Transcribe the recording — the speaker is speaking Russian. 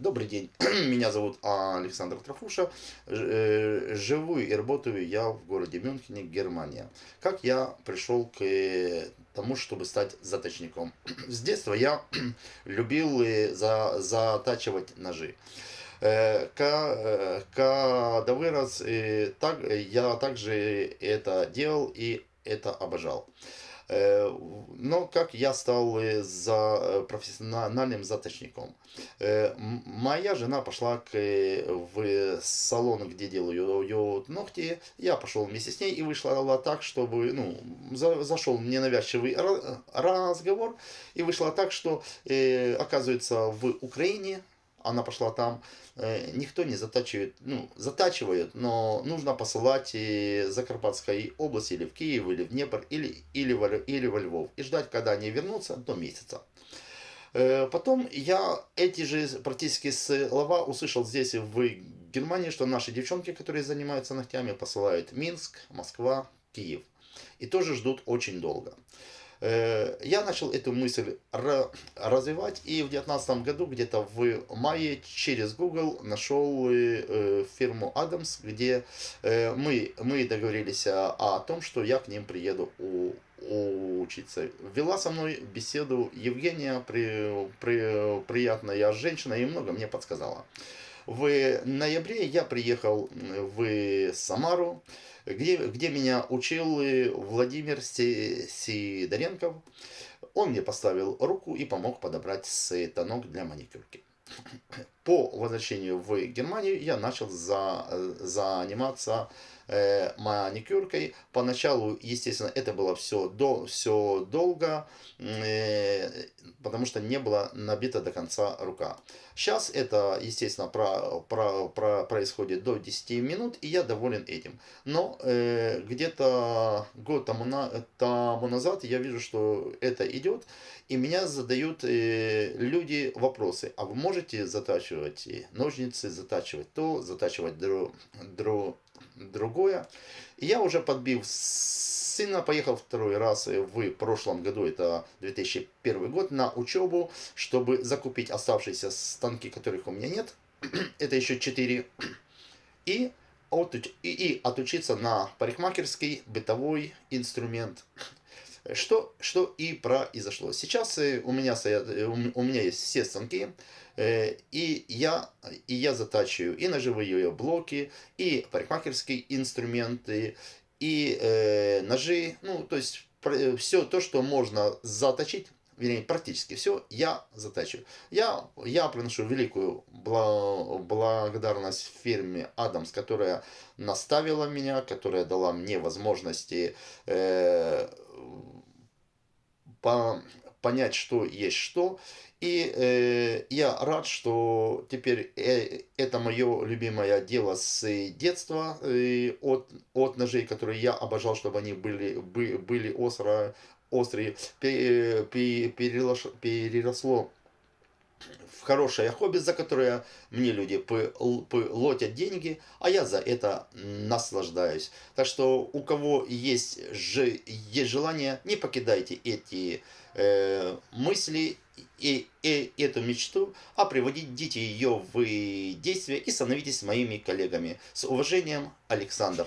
Добрый день, меня зовут Александр Трофуша, э, живу и работаю я в городе Мюнхене, Германия. Как я пришел к э, тому, чтобы стать заточником? С детства я любил э, за, затачивать ножи. Когда вырос, так, я также это делал и это обожал. Э, но как я стал э, за э, профессиональным заточником? Моя жена пошла к, в салон, где делаю ногти. Я пошел вместе с ней и вышла так, чтобы, ну, за, зашел ненавязчивый разговор. И вышло так, что, оказывается, в Украине она пошла там, э, никто не затачивает, ну, затачивает, но нужно посылать из Закарпатской области или в Киев, или в Днепр, или, или, в, или во Львов. И ждать, когда они вернутся, до месяца. Э, потом я эти же практически слова услышал здесь в Германии, что наши девчонки, которые занимаются ногтями, посылают Минск, Москва, Киев. И тоже ждут очень долго. Э, я начал эту мысль развивать и в 2019 году, где-то в мае, через Google нашел э, фирму Adams, где э, мы, мы договорились о том, что я к ним приеду у, учиться. Вела со мной беседу Евгения, при, при, приятная женщина, и много мне подсказала. В ноябре я приехал в Самару, где, где меня учил Владимир Сидоренков. Он мне поставил руку и помог подобрать станок для маникюрки. По возвращению в Германию я начал за, заниматься э, маникюркой. Поначалу, естественно, это было все, до, все долго, э, потому что не была набита до конца рука. Сейчас это, естественно, про, про, про, происходит до 10 минут, и я доволен этим. Но э, где-то год тому, на, тому назад я вижу, что это идет, и меня задают э, люди вопросы. А вы можете затачивать ножницы, затачивать то, затачивать дру, дру, другое. И я уже подбив сына, поехал второй раз в прошлом году, это 2001 год, на учебу, чтобы закупить оставшиеся станки, которых у меня нет. это еще 4. И, и, и отучиться на парикмахерский бытовой инструмент. Что, что и произошло. Сейчас э, у меня, стоят, э, у меня есть все станки, э, и я, и я затачиваю и ножевые блоки, и парикмахерские инструменты, и э, ножи, ну, то есть все то, что можно заточить, вернее, практически все я затачиваю. Я, я приношу великую благодарность фирме Адамс, которая наставила меня, которая дала мне возможности э, понять, что есть что. И э, я рад, что теперь э, это мое любимое дело с детства, э, от, от ножей, которые я обожал, чтобы они были, бы, были остро, острые, переросло, переросло в хорошее хобби, за которое мне люди платят деньги, а я за это наслаждаюсь. Так что у кого есть, же, есть желание, не покидайте эти э, мысли и, и эту мечту, а приводите ее в действие и становитесь моими коллегами. С уважением, Александр.